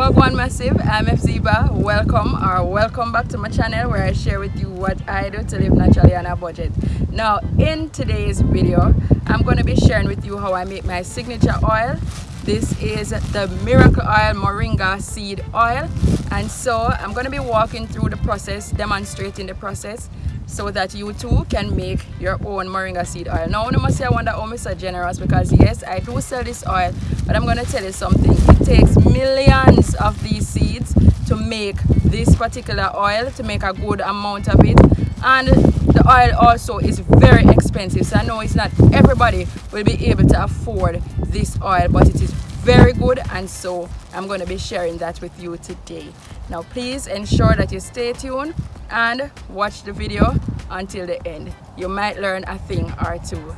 Wagwan Massive, I'm FZiba. Welcome or welcome back to my channel where I share with you what I do to live naturally on a budget. Now in today's video, I'm going to be sharing with you how I make my signature oil. This is the Miracle Oil Moringa Seed Oil and so I'm going to be walking through the process, demonstrating the process so that you too can make your own moringa seed oil. Now I must say I wonder how I'm so generous because yes I do sell this oil but I'm gonna tell you something. It takes millions of these seeds to make this particular oil to make a good amount of it. And the oil also is very expensive so I know it's not everybody will be able to afford this oil but it is very good and so I'm going to be sharing that with you today now please ensure that you stay tuned and watch the video until the end. You might learn a thing or two.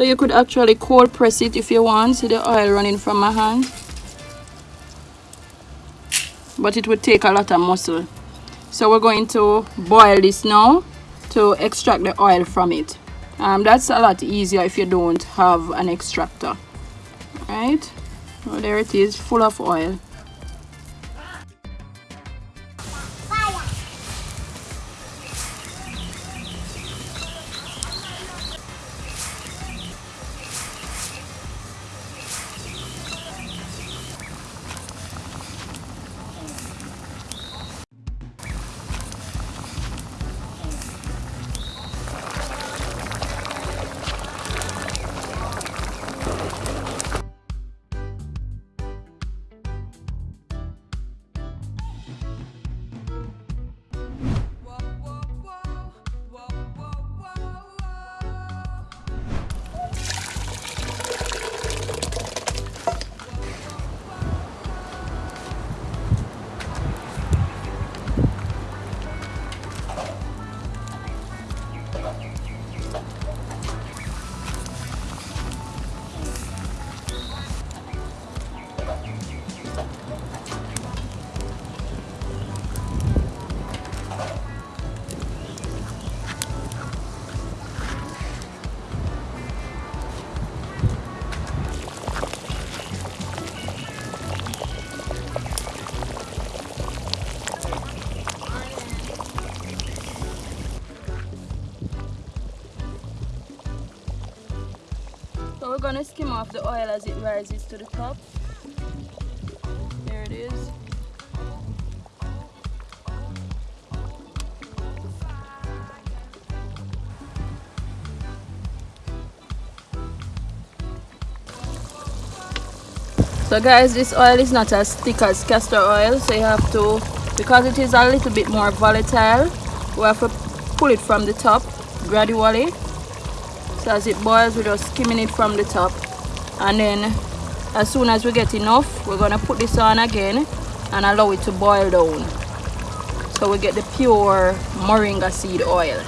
So you could actually cold press it if you want. See the oil running from my hand. But it would take a lot of muscle. So we're going to boil this now to extract the oil from it. Um, that's a lot easier if you don't have an extractor. Right? So there it is, full of oil. We're gonna skim off the oil as it rises to the top. There it is. So guys, this oil is not as thick as castor oil, so you have to because it is a little bit more volatile we have to pull it from the top gradually so as it boils we're just skimming it from the top. And then as soon as we get enough we're gonna put this on again and allow it to boil down. So we get the pure moringa seed oil